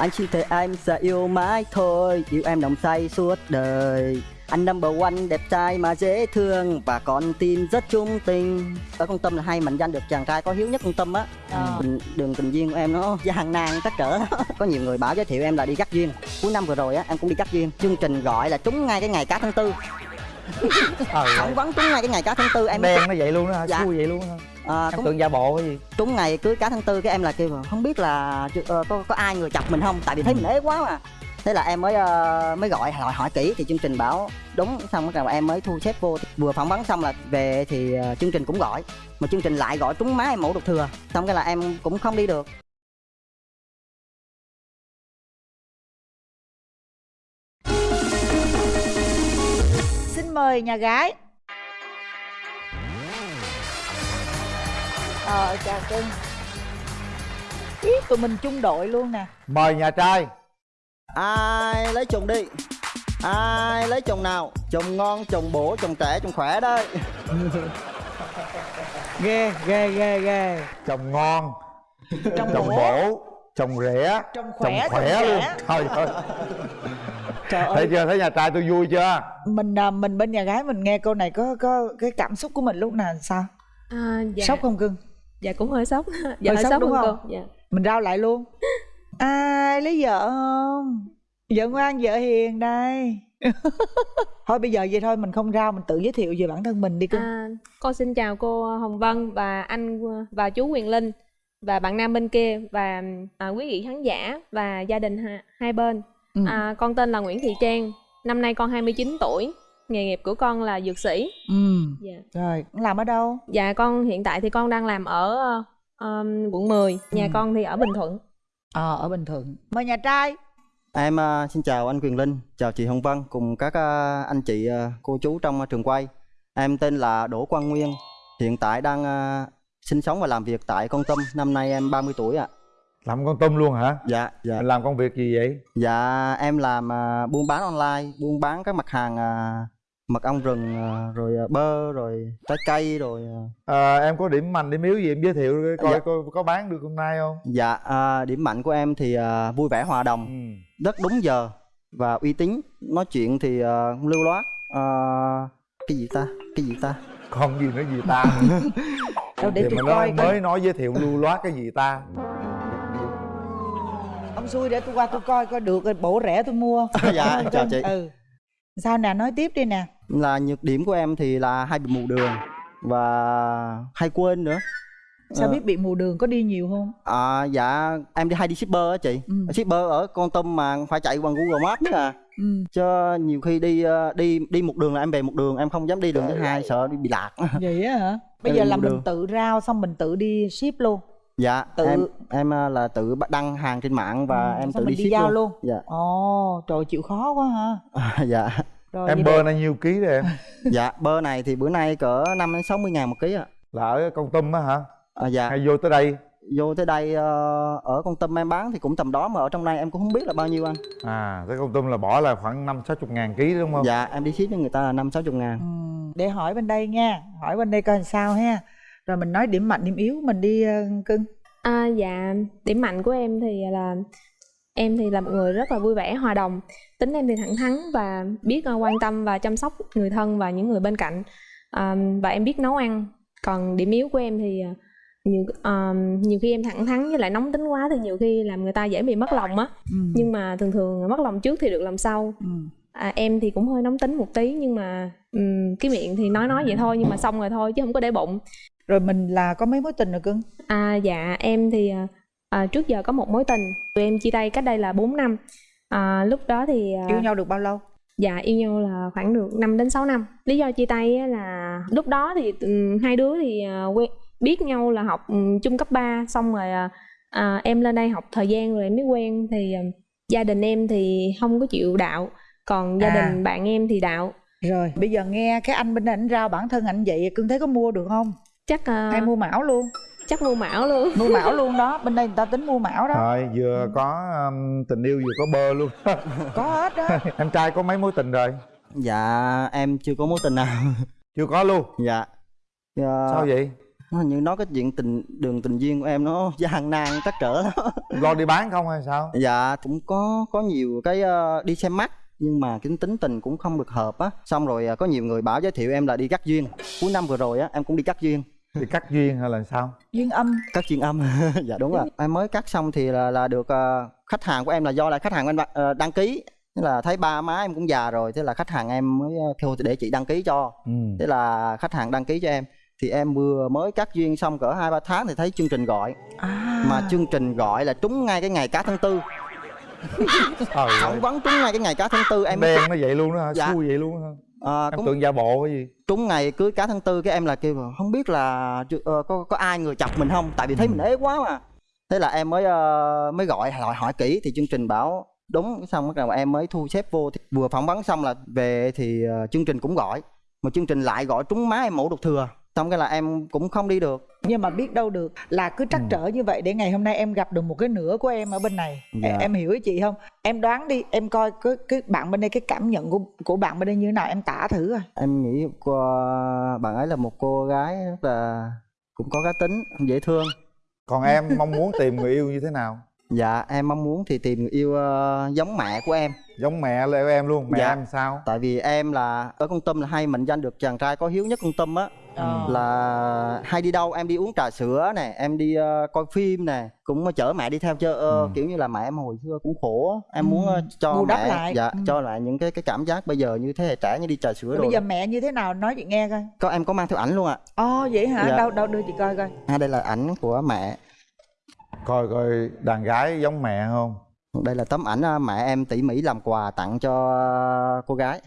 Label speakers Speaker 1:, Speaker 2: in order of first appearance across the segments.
Speaker 1: Anh chỉ thấy anh sẽ yêu mãi thôi Yêu em nồng say suốt đời. Anh number one đẹp trai mà dễ thương Và con tim rất trung tình. Ở con Tâm là hay mệnh danh được chàng trai có hiếu nhất con Tâm á.
Speaker 2: Ờ.
Speaker 1: Đường tình duyên của em nó gian nan tất cỡ Có nhiều người bảo giới thiệu em là đi cắt duyên. Cuối năm vừa rồi á em cũng đi cắt duyên. Chương trình gọi là trúng ngay cái ngày cá tháng tư.
Speaker 3: Ờ,
Speaker 1: Phỏng vấn trúng ngay cái ngày cá tháng tư em
Speaker 3: đen nó vậy luôn đó hả?
Speaker 1: Dạ.
Speaker 3: xui vậy luôn đó hả
Speaker 1: à,
Speaker 3: em
Speaker 1: cũng
Speaker 3: tưởng giả bộ cái gì?
Speaker 1: Trúng ngày cưới cá tháng tư cái em là kêu không biết là ờ, có có ai người chọc mình không? Tại vì thấy mình ế quá mà. Thế là em mới ờ, mới gọi hỏi hỏi kỹ thì chương trình bảo đúng. Xong rồi em mới thu xếp vô. Vừa phỏng vấn xong là về thì ờ, chương trình cũng gọi. Mà chương trình lại gọi trúng má em mẫu đột thừa. Xong cái là em cũng không đi được.
Speaker 2: Xin mời nhà gái Ờ chào cưng Ý, tụi mình chung đội luôn nè.
Speaker 3: Mời nhà trai.
Speaker 1: Ai lấy chồng đi? Ai lấy chồng nào? Chồng ngon chồng bổ chồng trẻ chồng khỏe đấy.
Speaker 2: Ghê ghê ghê ghê.
Speaker 3: Chồng ngon
Speaker 2: Trong
Speaker 3: chồng
Speaker 2: bổ.
Speaker 3: bổ chồng rẻ
Speaker 2: Chồng khỏe,
Speaker 3: chồng khỏe
Speaker 2: chồng
Speaker 3: luôn.
Speaker 2: trẻ.
Speaker 3: trời ơi.
Speaker 2: Trời
Speaker 3: thấy
Speaker 2: ơi.
Speaker 3: chưa? Thấy nhà trai tôi vui chưa?
Speaker 2: Mình à, mình bên nhà gái mình nghe câu này có có cái cảm xúc của mình lúc nào sao?
Speaker 4: À, dạ.
Speaker 2: sốc không cưng
Speaker 4: Dạ cũng hơi sốc. dạ
Speaker 2: Hơi
Speaker 4: hơi
Speaker 2: sốc
Speaker 4: sốc,
Speaker 2: đúng không?
Speaker 4: cô. Dạ.
Speaker 2: mình rao lại luôn ai lấy vợ không vợ ngoan vợ hiền đây thôi bây giờ vậy thôi mình không rao mình tự giới thiệu về bản thân mình đi cưng
Speaker 4: À, con xin chào cô Hồng Vân và anh và chú Quyền Linh và bạn nam bên kia và à, quý vị khán giả và gia đình ha, hai bên.
Speaker 2: Ừ.
Speaker 4: À, con tên là Nguyễn Thị Trang. Năm nay con 29 tuổi. Nghề nghiệp của con là dược sĩ.
Speaker 2: ừ
Speaker 4: Dạ.
Speaker 2: rồi làm ở đâu
Speaker 4: Dạ con hiện tại thì con đang làm ở ờ, um, quận 10. Nhà
Speaker 2: Ừ.
Speaker 4: con thì ở Bình Thuận.
Speaker 2: ờ ở bình thuận mời nhà trai
Speaker 1: Em ờ, xin chào anh Quyền Linh, chào chị Hồng Vân cùng các ờ, anh chị ờ, cô chú trong ờ, trường quay. Em tên là Đỗ Quang Nguyên, hiện tại đang ờ, sinh sống và làm việc tại Con Tâm, năm nay em 30 tuổi ạ.
Speaker 3: làm con tôm luôn hả
Speaker 1: Dạ, dạ.
Speaker 3: mình làm công việc gì vậy
Speaker 1: Dạ em làm ờ, buôn bán online, buôn bán các mặt hàng ờ, mật ong rừng ờ, rồi ờ, bơ rồi trái cây rồi ờ.
Speaker 3: Ờ, em có điểm mạnh điểm yếu gì em giới thiệu coi
Speaker 1: Dạ.
Speaker 3: coi có bán được hôm nay không
Speaker 1: Dạ ờ, điểm mạnh của em thì ờ, vui vẻ hòa đồng,
Speaker 3: ừ.
Speaker 1: rất đúng giờ và uy tín, nói chuyện thì không lưu loát. Ờ, cái gì ta? Cái gì ta?
Speaker 3: không gì nữa gì ta
Speaker 2: đâu để
Speaker 3: Thì
Speaker 2: tôi
Speaker 3: mà nó
Speaker 2: coi coi.
Speaker 3: mới nói giới thiệu lưu loát cái gì ta
Speaker 2: ông xui để tôi qua tôi coi coi được bổ rẻ tôi mua
Speaker 1: dạ chào chị
Speaker 2: ừ sao nè nói tiếp đi nè
Speaker 1: là nhược điểm của em thì là hay bị mù đường và hay quên nữa.
Speaker 2: Sao
Speaker 1: Ờ.
Speaker 2: biết bị mù đường có đi nhiều không?
Speaker 1: À, dạ em đi hay đi shipper á chị.
Speaker 2: Ừ.
Speaker 1: shipper ở con tâm mà phải chạy bằng google maps nữa à
Speaker 2: ừ.
Speaker 1: Cho nhiều khi đi ờ, đi đi một đường là em về một đường em không dám đi đường thứ hai sợ đi bị lạc.
Speaker 2: Vậy á hả? Bây giờ là mình
Speaker 1: đường.
Speaker 2: tự rao xong mình tự đi ship luôn.
Speaker 1: Dạ
Speaker 2: Tự-
Speaker 1: em em ờ, là tự đăng hàng trên mạng và
Speaker 2: Ừ,
Speaker 1: em tự đi
Speaker 2: đi
Speaker 1: ship
Speaker 2: giao
Speaker 1: luôn,
Speaker 2: luôn.
Speaker 1: Dạ.
Speaker 2: Ồ trời chịu khó quá ha.
Speaker 1: Dạ
Speaker 2: rồi
Speaker 3: em bơ này nhiêu ký rồi em?
Speaker 1: Dạ bơ này thì bữa nay cỡ năm đến sáu mươi ngàn một ký ạ.
Speaker 3: Là ở con tum á hả?
Speaker 1: À, dạ.
Speaker 3: Hay vô tới đây?
Speaker 1: Vô tới đây ờ, ở con tâm em bán thì cũng tầm đó mà ở trong này em cũng không biết là bao nhiêu anh.
Speaker 3: À tới con tum là bỏ là khoảng năm sáu chục ngàn ký đúng không?
Speaker 1: Dạ em đi ship cho người ta là năm sáu chục ngàn.
Speaker 2: Ừ, để hỏi bên đây nha. Hỏi bên đây coi làm sao ha. Rồi mình nói điểm mạnh điểm yếu mình đi ờ, cưng.
Speaker 4: À, dạ. Điểm mạnh của em thì là em thì là một người rất là vui vẻ hòa đồng. Tính em thì thẳng thắn và biết ờ, quan tâm và chăm sóc người thân và những người bên cạnh. À, và em biết nấu ăn. Còn điểm yếu của em thì ờ, nhiều ờ, nhiều khi em thẳng thắn với lại nóng tính quá thì nhiều khi làm người ta dễ bị mất lòng á.
Speaker 2: Ừ.
Speaker 4: nhưng mà thường thường mất lòng trước thì được lòng sau.
Speaker 2: Ừ.
Speaker 4: à, em thì cũng hơi nóng tính một tí nhưng mà ừm, cái miệng thì nói nói vậy thôi nhưng mà xong rồi thôi chứ không có để bụng.
Speaker 2: Rồi mình là có mấy mối tình rồi cưng?
Speaker 4: À dạ em thì à, à, trước giờ có một mối tình tụi em chia tay cách đây là 4 năm. À, lúc đó thì à,
Speaker 2: yêu nhau được bao lâu?
Speaker 4: dạ yêu nhau là khoảng được 5 đến 6 năm. Lý do chia tay á là lúc đó thì ừm, hai đứa thì à, quen biết nhau là học ừm, chung cấp 3 xong rồi à, à, em lên đây học thời gian rồi em mới quen. Thì à, gia đình em thì không có chịu đạo còn gia
Speaker 2: À.
Speaker 4: đình bạn em thì đạo.
Speaker 2: Rồi bây giờ nghe cái anh bên đây ảnh rao bản thân ảnh vậy cưng thấy có mua được không?
Speaker 4: Chắc à,
Speaker 2: hay mua mão luôn
Speaker 4: chắc mua mão luôn.
Speaker 2: Mua mão luôn đó bên đây người ta tính mua mão đó.
Speaker 3: Rồi vừa có um, tình yêu vừa có bơ luôn.
Speaker 2: Có hết đó.
Speaker 3: Em trai có mấy mối tình rồi?
Speaker 1: Dạ em chưa có mối tình nào.
Speaker 3: Chưa có luôn?
Speaker 1: Dạ. Ờ,
Speaker 3: sao vậy?
Speaker 1: Nó như nói cái chuyện tình đường tình duyên của em nó gian nan trắc trở. Lắm
Speaker 3: lo đi bán không hay sao?
Speaker 1: Dạ cũng có có nhiều cái ờ, đi xem mắt nhưng mà cái tính tình cũng không được hợp á. Xong rồi ờ, có nhiều người bảo giới thiệu em là đi cắt duyên. Cuối năm vừa rồi á em cũng đi cắt duyên
Speaker 3: đi cắt duyên hay là sao?
Speaker 2: Duyên âm.
Speaker 1: Cắt duyên âm. Dạ đúng rồi. Em mới cắt xong thì là là được ờ, khách hàng của em là do là khách hàng của em ờ, đăng ký. Thế là thấy ba má em cũng già rồi thế là khách hàng em mới ờ, kêu để chị đăng ký cho.
Speaker 3: Ừ.
Speaker 1: thế là khách hàng đăng ký cho em. Thì em vừa mới cắt duyên xong cỡ hai ba tháng thì thấy chương trình gọi.
Speaker 2: À.
Speaker 1: Mà chương trình gọi là trúng ngay cái ngày cá tháng tư.
Speaker 3: Trời ơi.
Speaker 1: phỏng vấn trúng ngay cái ngày cá tháng tư em
Speaker 3: đen nó vậy luôn đó hả?
Speaker 1: Dạ.
Speaker 3: xui vậy luôn đó hả
Speaker 1: à,
Speaker 3: em
Speaker 1: cũng
Speaker 3: tưởng giả bộ cái gì?
Speaker 1: Trúng ngày cưới cá tháng tư cái em là kêu không biết là ờ, có có ai người chọc mình không? Tại vì thấy
Speaker 3: Ừ.
Speaker 1: mình ế quá mà. Thế là em mới ờ, mới gọi hỏi hỏi kỹ thì chương trình bảo đúng xong bắt đầu em mới thu xếp vô thì vừa phỏng vấn xong là về thì ờ, chương trình cũng gọi. Mà chương trình lại gọi trúng má em mẫu đột thừa xong cái là em cũng không đi được.
Speaker 2: Nhưng mà biết đâu được là cứ trắc
Speaker 3: Ừ.
Speaker 2: trở như vậy để ngày hôm nay em gặp được một cái nửa của em ở bên này.
Speaker 1: Dạ.
Speaker 2: em, em hiểu ý chị không? Em đoán đi em coi cái cái bạn bên đây cái cảm nhận của của bạn bên đây như thế nào em tả thử rồi
Speaker 1: em nghĩ cô, bạn ấy là một cô gái rất là cũng có cá tính dễ thương.
Speaker 3: Còn em mong muốn tìm người yêu như thế nào?
Speaker 1: Dạ em mong muốn thì tìm người yêu ờ, giống mẹ của em.
Speaker 3: Giống mẹ leo em luôn mẹ
Speaker 1: Dạ.
Speaker 3: em sao?
Speaker 1: Tại vì em là ở con tâm là hay mệnh danh được chàng trai có hiếu nhất con tâm á
Speaker 2: Ờ.
Speaker 1: là hay đi đâu em đi uống trà sữa nè em đi ờ, coi phim nè cũng chở mẹ đi theo chơi ờ,
Speaker 3: Ừ.
Speaker 1: kiểu như là mẹ em hồi xưa cũng khổ em
Speaker 2: Ừ.
Speaker 1: muốn ờ, cho
Speaker 2: Bù đắp
Speaker 1: mẹ
Speaker 2: lại.
Speaker 1: dạ
Speaker 2: Ừ.
Speaker 1: cho lại những cái cái cảm giác bây giờ như thế hệ trẻ như đi trà sữa
Speaker 2: Rồi
Speaker 1: rồi
Speaker 2: bây giờ mẹ như thế nào nói chị nghe coi
Speaker 1: có em có mang theo ảnh luôn ạ
Speaker 2: ồ vậy hả
Speaker 1: Dạ.
Speaker 2: đâu đâu đưa chị coi coi
Speaker 1: à đây là ảnh của mẹ
Speaker 3: coi coi đàn gái giống mẹ không
Speaker 1: đây là tấm ảnh ờ, mẹ em tỉ mỉ làm quà tặng cho ờ, cô gái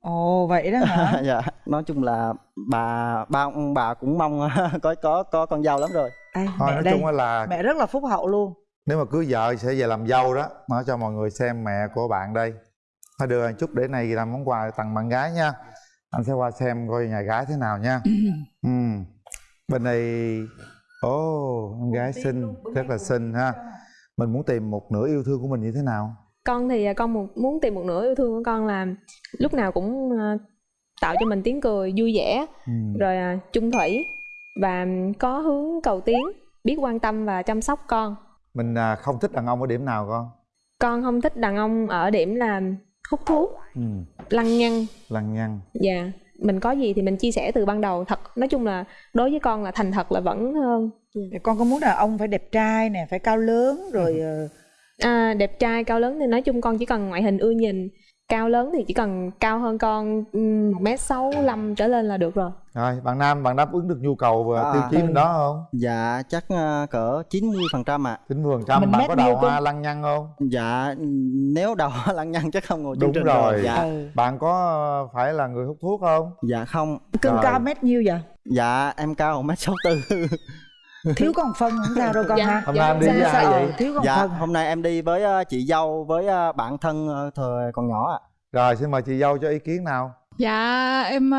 Speaker 2: ồ vậy đó hả?
Speaker 1: Dạ. Nói chung là bà ba ông bà cũng mong có có có con dâu lắm rồi.
Speaker 2: Đây,
Speaker 3: thôi
Speaker 2: mẹ
Speaker 3: nói
Speaker 2: đây.
Speaker 3: chung là
Speaker 2: mẹ rất là phúc hậu luôn.
Speaker 3: Nếu mà cưới vợ sẽ về làm dâu đó. Nói cho mọi người xem mẹ của bạn đây. Thôi đưa anh chút để này làm món quà tặng bạn gái nha. Anh sẽ qua xem coi nhà gái thế nào nha. Ừ. bên đây ồ em gái xinh rất là xinh ha. Mình muốn tìm một nửa yêu thương của mình như thế nào
Speaker 4: con thì à, con một, muốn tìm một nửa yêu thương của con là lúc nào cũng à, tạo cho mình tiếng cười vui vẻ
Speaker 3: ừ.
Speaker 4: rồi à, chung thủy và có hướng cầu tiến biết quan tâm và chăm sóc con.
Speaker 3: Mình không thích đàn ông ở điểm nào con?
Speaker 4: Con không thích đàn ông ở điểm là hút thuốc
Speaker 3: ừ.
Speaker 4: lăng nhăng.
Speaker 3: Lăng nhăng.
Speaker 4: Dạ. Mình có gì thì mình chia sẻ từ ban đầu. Thật nói chung là đối với con là thành thật là vẫn hơn.
Speaker 2: Thì con có muốn đàn ông phải đẹp trai nè phải cao lớn rồi ờ,
Speaker 4: à, đẹp trai cao lớn thì nói chung con chỉ cần ngoại hình ưa nhìn. Cao lớn thì chỉ cần cao hơn con một mét sáu trở lên là được rồi.
Speaker 3: Rồi bạn nam bạn đáp ứng được nhu cầu và
Speaker 1: À.
Speaker 3: tiêu chí bên đó không?
Speaker 1: dạ chắc ờ, cỡ 90 phần trăm ạ.
Speaker 3: chín mươi phần trăm bạn có đầu
Speaker 2: nhiêu
Speaker 3: hoa lăng nhăng không?
Speaker 1: Dạ nếu đầu lăng nhăng chắc không ngồi
Speaker 3: Đúng
Speaker 1: trình
Speaker 3: rồi.
Speaker 1: dạ.
Speaker 2: Ừ.
Speaker 3: bạn có ờ, phải là người hút thuốc không?
Speaker 1: Dạ không.
Speaker 2: Cưng
Speaker 3: Rồi.
Speaker 2: cao mét nhiêu vậy?
Speaker 1: Dạ em cao một mét sáu tư
Speaker 2: thiếu con phân không? Sao đâu con
Speaker 4: Dạ.
Speaker 2: ha
Speaker 3: hôm nay em đi
Speaker 4: Sao-
Speaker 3: với ai vậy?
Speaker 2: Ờ, thiếu con
Speaker 1: dạ
Speaker 2: phân.
Speaker 1: hôm nay em đi với ờ, chị dâu với ờ, bạn thân ờ, thời còn nhỏ ạ.
Speaker 3: Rồi xin mời chị dâu cho ý kiến nào.
Speaker 5: Dạ em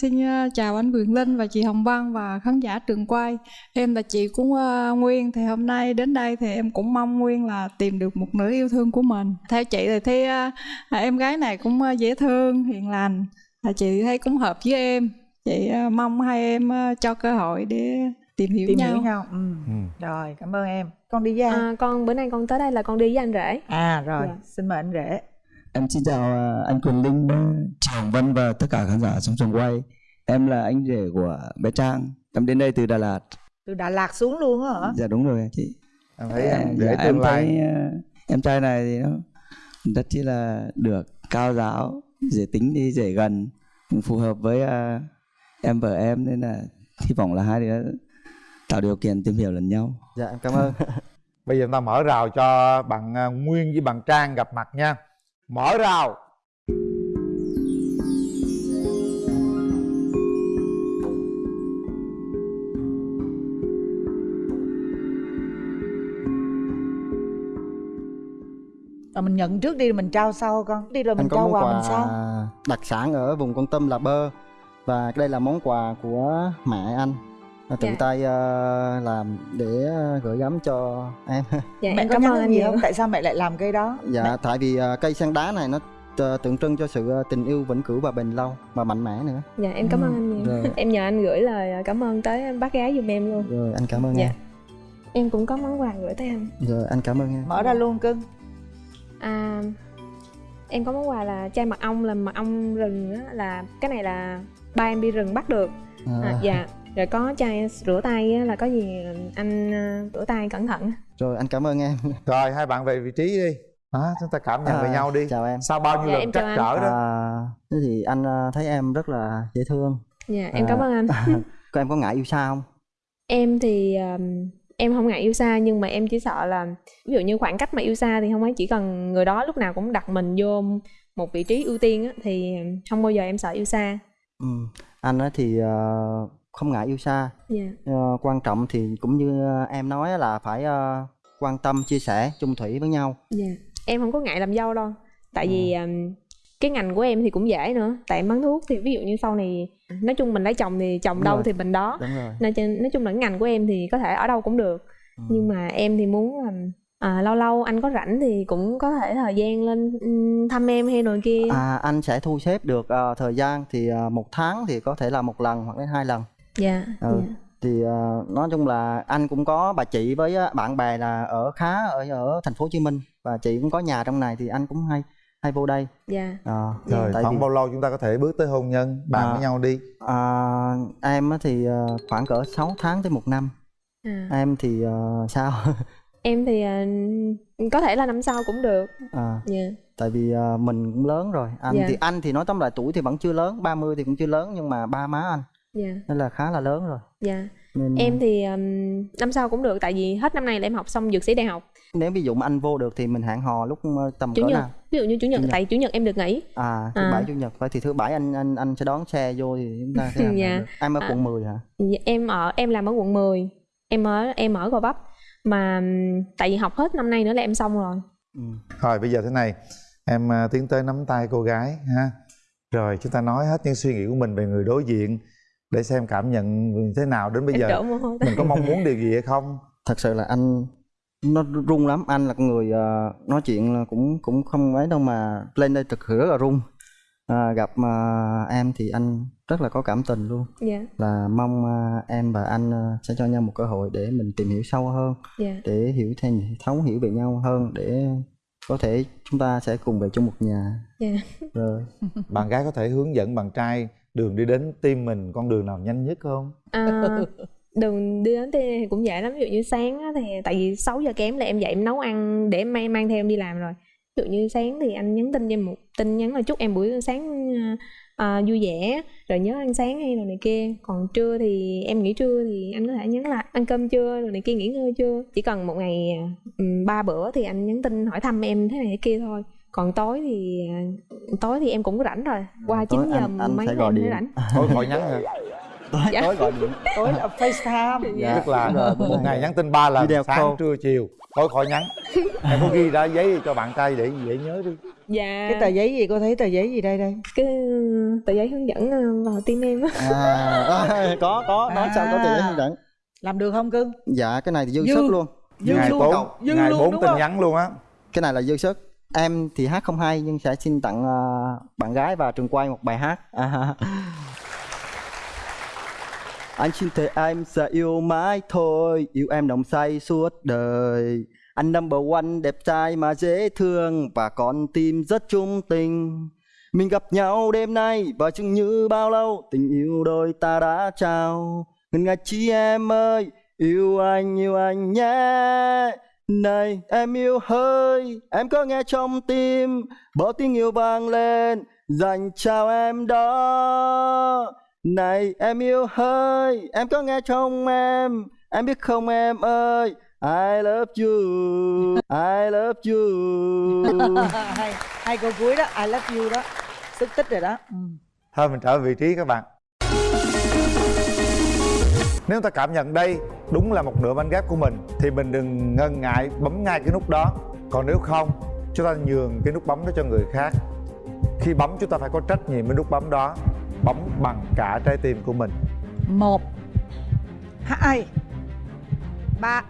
Speaker 5: xin chào anh Quyền Linh và chị Hồng Vân và khán giả trường quay. Em là chị của ờ, Nguyên thì hôm nay đến đây thì em cũng mong Nguyên là tìm được một nửa yêu thương của mình. Theo chị thì thấy à, em gái này cũng dễ thương, hiền lành à, Chị thấy cũng hợp với em. Chị mong hai em cho cơ hội để tìm hiểu
Speaker 2: tìm
Speaker 5: nhau
Speaker 2: hiểu nhau ừ.
Speaker 3: ừ.
Speaker 2: rồi cảm ơn em con đi với ai
Speaker 4: à, con bữa nay con tới đây là con đi với anh rể
Speaker 2: à rồi
Speaker 4: Dạ.
Speaker 2: xin mời anh rể
Speaker 6: Em xin chào à, anh Quyền Linh, chị Hồng Vân và tất cả khán giả trong trường quay. Em là anh rể của bé Trang. Em đến đây từ Đà Lạt.
Speaker 2: từ Đà Lạt xuống luôn á hả
Speaker 6: Dạ đúng rồi chị.
Speaker 3: em thấy em
Speaker 6: À,
Speaker 3: để
Speaker 6: dạ,
Speaker 3: tương lai
Speaker 6: thấy à, em trai này thì nó rất chi là được, cao giáo, dễ tính đi dễ gần, phù hợp với à, em vợ em nên là hy vọng là hai đứa tạo điều kiện tìm hiểu lẫn nhau.
Speaker 1: dạ em cảm ơn.
Speaker 3: Bây giờ chúng ta mở rào cho bạn à, nguyên với bạn trang gặp mặt nha. Mở rào.
Speaker 2: Rồi mình nhận trước đi rồi mình trao sau con. Đi rồi mình trao quà
Speaker 1: quà
Speaker 2: mình sau
Speaker 1: đặc sản ở vùng con tâm là bơ. Và đây là món quà của mẹ anh tự
Speaker 4: Dạ.
Speaker 1: tay ờ, làm để ờ, gửi gắm cho em.
Speaker 4: Dạ
Speaker 2: mẹ
Speaker 4: em
Speaker 2: có
Speaker 4: cảm ơn
Speaker 2: gì
Speaker 4: nhiều
Speaker 2: không? Tại sao mẹ lại làm cái đó?
Speaker 1: Dạ tại vì ờ, cây sen đá này nó tượng trưng cho sự tình yêu vĩnh cửu và bền lâu và mạnh mẽ nữa.
Speaker 4: Dạ em cảm ơn anh nhiều.
Speaker 1: rồi.
Speaker 4: em nhờ anh gửi lời cảm ơn tới bác gái giùm em luôn.
Speaker 1: Rồi anh cảm ơn
Speaker 4: Dạ.
Speaker 1: em.
Speaker 4: Em cũng có món quà gửi tới anh.
Speaker 1: Rồi anh cảm ơn em.
Speaker 2: Mở ra luôn cưng.
Speaker 4: À em có món quà là chai mật ong là mật ong rừng á là cái này là ba em đi rừng bắt được.
Speaker 1: À,
Speaker 4: à, dạ rồi có chai rửa tay á, là có gì anh à, rửa tay cẩn thận.
Speaker 1: Rồi anh cảm ơn em.
Speaker 3: Rồi hai bạn về vị trí đi. Đó chúng ta cảm nhận về
Speaker 1: À,
Speaker 3: nhau đi.
Speaker 1: chào em.
Speaker 3: Sau bao nhiêu
Speaker 4: Dạ,
Speaker 3: lần trắc trở đó?
Speaker 1: À, thế thì anh ờ, thấy em rất là dễ thương.
Speaker 4: Dạ em
Speaker 1: À.
Speaker 4: cảm ơn anh.
Speaker 1: có em có ngại yêu xa không?
Speaker 4: Em thì um, em không ngại yêu xa nhưng mà em chỉ sợ là ví dụ như khoảng cách mà yêu xa thì không ấy chỉ cần người đó lúc nào cũng đặt mình vô một vị trí ưu tiên á, thì không bao giờ em sợ yêu xa.
Speaker 1: Ừ. anh ấy thì ờ, không ngại yêu xa.
Speaker 4: Dạ.
Speaker 1: Ờ, quan trọng thì cũng như ờ, em nói là phải ờ, quan tâm chia sẻ chung thủy với nhau.
Speaker 4: Dạ. Em không có ngại làm dâu đâu. Tại vì um, cái ngành của em thì cũng dễ nữa. Tại em bán thuốc thì ví dụ như sau này nói chung mình lấy chồng thì chồng
Speaker 1: Đúng
Speaker 4: đâu
Speaker 1: rồi.
Speaker 4: thì mình đó.
Speaker 1: Rồi.
Speaker 4: Nói, chung- là ngành của em thì có thể ở đâu cũng được.
Speaker 1: Ừ.
Speaker 4: nhưng mà em thì muốn là à, lâu lâu anh có rảnh thì cũng có thể thời gian lên thăm em hay rồi kia.
Speaker 1: À, anh sẽ thu xếp được ờ, thời gian thì ờ, một tháng thì có thể là một lần hoặc đến hai lần
Speaker 4: dạ
Speaker 1: Ừ.
Speaker 4: dạ.
Speaker 1: thì ờ, nói chung là anh cũng có bà chị với ờ, bạn bè là ở khá ở ở thành phố Hồ Chí Minh và chị cũng có nhà trong này thì anh cũng hay hay vô đây
Speaker 4: dạ
Speaker 1: Ờ,
Speaker 3: rồi
Speaker 1: tại
Speaker 3: khoảng
Speaker 1: vì-
Speaker 3: bao lâu chúng ta có thể bước tới hôn nhân bạn
Speaker 1: À.
Speaker 3: với nhau đi
Speaker 1: À, em á thì ờ, khoảng cỡ 6 tháng tới một năm
Speaker 4: à.
Speaker 1: em thì ờ, sao
Speaker 4: em thì à, có thể là năm sau cũng được
Speaker 1: à,
Speaker 4: dạ
Speaker 1: tại vì ờ, mình cũng lớn rồi anh
Speaker 4: Dạ.
Speaker 1: thì anh thì nói tóm lại tuổi thì vẫn chưa lớn 30 thì cũng chưa lớn nhưng mà ba má anh
Speaker 4: dạ.
Speaker 1: Nên là khá là lớn rồi.
Speaker 4: Dạ.
Speaker 1: Nên
Speaker 4: em thì um, năm sau cũng được tại vì hết năm nay là em học xong dược sĩ đại học.
Speaker 1: Nếu ví dụ mà anh vô được thì mình hẹn hò lúc tầm
Speaker 4: chủ
Speaker 1: cỡ
Speaker 4: nhật.
Speaker 1: nào?
Speaker 4: Ví dụ như chủ nhật,
Speaker 1: Chủ nhật.
Speaker 4: tại chủ nhật em được nghỉ.
Speaker 1: À thứ
Speaker 4: À.
Speaker 1: bảy chủ nhật. Vậy thì thứ bảy anh anh anh sẽ đón xe vô thì chúng ta sẽ làm
Speaker 4: Dạ.
Speaker 1: được. em ở
Speaker 4: À.
Speaker 1: quận 10 hả?
Speaker 4: Dạ, em ở em làm ở quận 10 em ở em ở gò vấp. Mà tại vì học hết năm nay nữa là em xong rồi.
Speaker 1: Ừ.
Speaker 3: rồi bây giờ thế này. Em à, tiến tới nắm tay cô gái ha. Rồi chúng ta nói hết những suy nghĩ của mình về người đối diện để xem cảm nhận thế nào đến bây
Speaker 4: em
Speaker 3: giờ.
Speaker 4: đổ mồ hôi
Speaker 3: mình có mong muốn điều gì hay không?
Speaker 1: Thật sự là anh nó run lắm. Anh là con người ờ, nói chuyện là cũng cũng không ấy đâu mà lên đây thực rất là run. À, gặp mà em thì anh rất là có cảm tình luôn.
Speaker 4: Dạ.
Speaker 1: Là mong ờ, em và anh ờ, sẽ cho nhau một cơ hội để mình tìm hiểu sâu hơn
Speaker 4: dạ.
Speaker 1: để hiểu thêm thấu hiểu về nhau hơn để có thể chúng ta sẽ cùng về chung một nhà.
Speaker 4: Dạ.
Speaker 1: Rồi.
Speaker 3: Bạn gái có thể hướng dẫn bạn trai đường đi đến tim mình con đường nào nhanh nhất không?
Speaker 4: À, đường đi đến thì cũng dễ lắm. Ví dụ như sáng á, thì tại vì 6 giờ kém là em dậy em nấu ăn để em mang mang theo em đi làm rồi. Ví dụ như sáng thì anh nhắn tin cho em một tin nhắn là chúc em buổi sáng à, vui vẻ rồi nhớ ăn sáng hay rồi này kia. Còn trưa thì em nghỉ trưa thì anh có thể nhắn là ăn cơm chưa rồi này kia nghỉ ngơi chưa chỉ cần một ngày ba bữa thì anh nhắn tin hỏi thăm em thế này thế kia thôi còn tối thì à, tối thì em cũng có rảnh rồi. Qua
Speaker 1: tối
Speaker 4: 9 giờ
Speaker 1: anh, anh
Speaker 4: mấy
Speaker 1: sẽ
Speaker 4: là
Speaker 1: gọi điện.
Speaker 4: rảnh.
Speaker 3: Thôi khỏi nhắn hả?
Speaker 1: Tối,
Speaker 4: Dạ.
Speaker 1: tối gọi điện.
Speaker 2: Tối là FaceTime.
Speaker 1: Dạ.
Speaker 3: tức là
Speaker 1: Rồi,
Speaker 3: một ngày nhắn tin ba lần
Speaker 1: Video
Speaker 3: sáng
Speaker 1: call.
Speaker 3: trưa chiều. Thôi khỏi nhắn. Em có ghi ra giấy cho bạn trai để dễ nhớ đi.
Speaker 4: Dạ.
Speaker 2: Cái tờ giấy gì? Cô thấy tờ giấy gì đây đây?
Speaker 4: Cái tờ giấy hướng dẫn ờ, vào tim em á.
Speaker 1: À, có có. Nói sao có tiền hướng dẫn?
Speaker 2: Làm được không cưng?
Speaker 1: Dạ cái này thì dư,
Speaker 2: Dư.
Speaker 1: sức luôn.
Speaker 2: Dư
Speaker 3: ngày
Speaker 2: luôn.
Speaker 3: bốn
Speaker 2: Dư
Speaker 3: ngày
Speaker 2: luôn,
Speaker 3: bốn tin nhắn luôn á.
Speaker 1: Cái này là dư sức em thì hát không hay nhưng sẽ xin tặng uh, bạn gái và trường quay một bài hát. À, anh xin thề em sẽ yêu mãi thôi yêu em nồng say suốt đời. Anh number one đẹp trai mà dễ thương và con tim rất trung tình. Mình gặp nhau đêm nay và chừng như bao lâu tình yêu đôi ta đã trao. Ngần ngại chi em ơi yêu anh yêu anh nhé này em yêu hơi em có nghe trong tim bỏ tiếng yêu vang lên dành chào em đó. Này em yêu hơi em có nghe trong em em biết không em ơi? I love you I love you.
Speaker 2: Hay hay câu cuối đó I love you đó. Sức tích rồi đó. Ừ.
Speaker 3: thôi mình trở về vị trí các bạn. Nếu ta cảm nhận đây đúng là một nửa bánh ghép của mình thì mình đừng ngần ngại bấm ngay cái nút đó. Còn nếu không chúng ta nhường cái nút bấm đó cho người khác. Khi bấm chúng ta phải có trách nhiệm với nút bấm đó bấm bằng cả trái tim của mình.
Speaker 2: Một hai ba.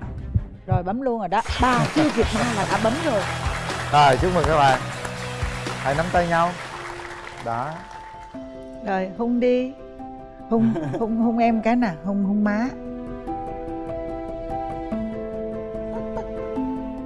Speaker 2: Rồi bấm luôn rồi đó. Ba chưa kịp ba là đã bấm rồi.
Speaker 3: Rồi chúc mừng các bạn. Hãy nắm tay nhau. Đó.
Speaker 2: Rồi hung đi. Hung hung hung em cái nè hung hung má